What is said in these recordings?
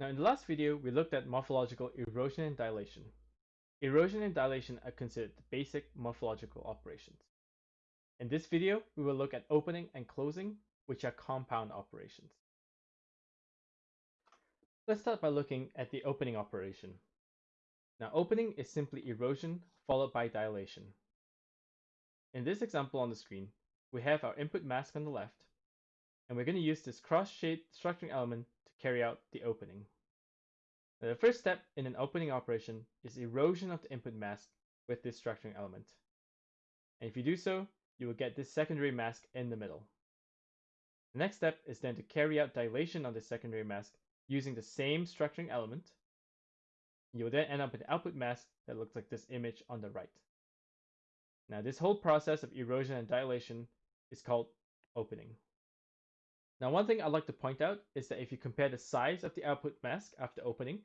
Now in the last video, we looked at morphological erosion and dilation. Erosion and dilation are considered the basic morphological operations. In this video, we will look at opening and closing, which are compound operations. Let's start by looking at the opening operation. Now opening is simply erosion followed by dilation. In this example on the screen, we have our input mask on the left, and we're going to use this cross-shaped structuring element carry out the opening. Now, the first step in an opening operation is erosion of the input mask with this structuring element. And if you do so, you will get this secondary mask in the middle. The next step is then to carry out dilation on the secondary mask using the same structuring element. You will then end up with an output mask that looks like this image on the right. Now this whole process of erosion and dilation is called opening. Now one thing I'd like to point out is that if you compare the size of the output mask after opening,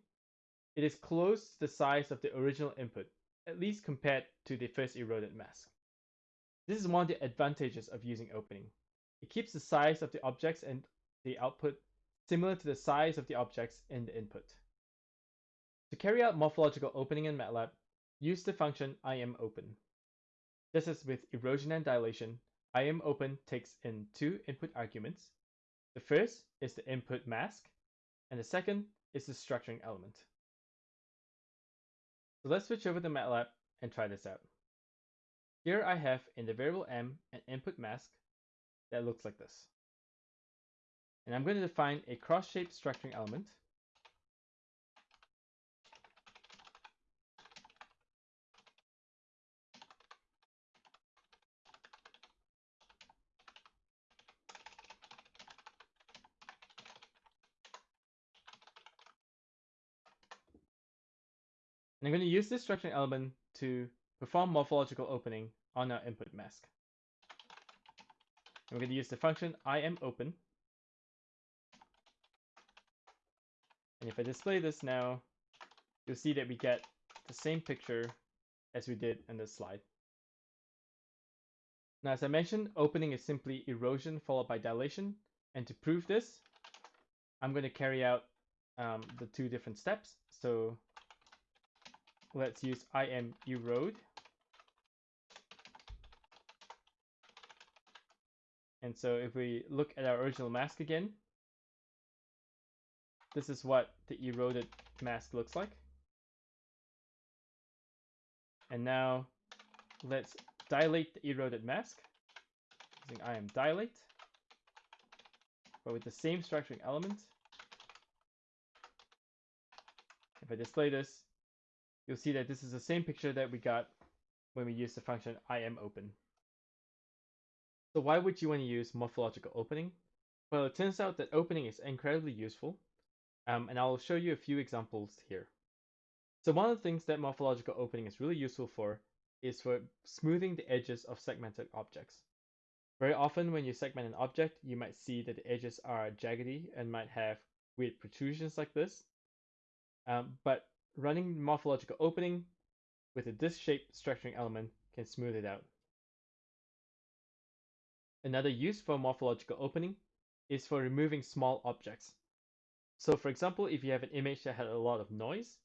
it is close to the size of the original input, at least compared to the first eroded mask. This is one of the advantages of using opening. It keeps the size of the objects and the output similar to the size of the objects in the input. To carry out morphological opening in MATLAB, use the function IMOpen. Just as with erosion and dilation, IMOpen takes in two input arguments. The first is the input mask, and the second is the structuring element. So let's switch over to MATLAB and try this out. Here I have in the variable m an input mask that looks like this. And I'm going to define a cross-shaped structuring element. And I'm going to use this structuring element to perform morphological opening on our input mask. We're going to use the function IMOpen. And if I display this now, you'll see that we get the same picture as we did in this slide. Now, as I mentioned, opening is simply erosion followed by dilation. And to prove this, I'm going to carry out um, the two different steps. So let's use im erode And so if we look at our original mask again, this is what the eroded mask looks like. And now let's dilate the eroded mask using im dilate, but with the same structuring element. If I display this, you'll see that this is the same picture that we got when we used the function IMOpen. So why would you want to use morphological opening? Well, it turns out that opening is incredibly useful, um, and I'll show you a few examples here. So one of the things that morphological opening is really useful for is for smoothing the edges of segmented objects. Very often when you segment an object, you might see that the edges are jaggedy and might have weird protrusions like this. Um, but running morphological opening with a disc-shaped structuring element can smooth it out. Another use for morphological opening is for removing small objects. So for example, if you have an image that had a lot of noise,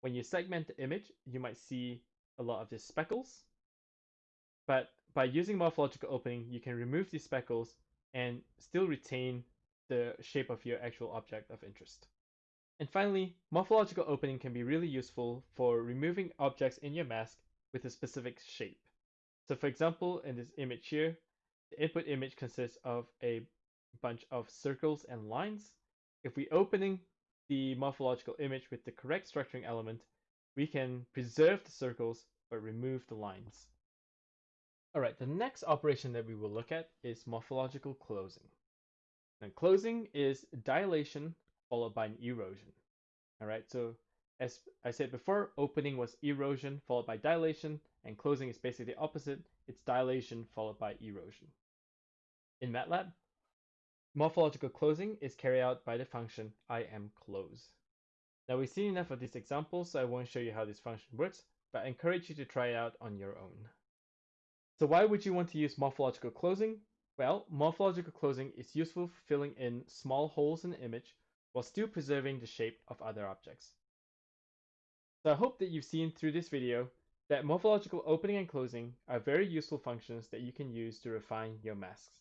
when you segment the image, you might see a lot of these speckles. But by using morphological opening, you can remove these speckles and still retain the shape of your actual object of interest. And finally, morphological opening can be really useful for removing objects in your mask with a specific shape. So for example, in this image here, the input image consists of a bunch of circles and lines. If we opening the morphological image with the correct structuring element, we can preserve the circles but remove the lines. Alright, the next operation that we will look at is morphological closing. Now closing is dilation followed by an erosion. Alright, so as I said before, opening was erosion followed by dilation, and closing is basically the opposite. It's dilation followed by erosion. In MATLAB, morphological closing is carried out by the function imClose. Now we've seen enough of these examples, so I won't show you how this function works, but I encourage you to try it out on your own. So why would you want to use morphological closing? Well, morphological closing is useful for filling in small holes in the image while still preserving the shape of other objects. So I hope that you've seen through this video that morphological opening and closing are very useful functions that you can use to refine your masks.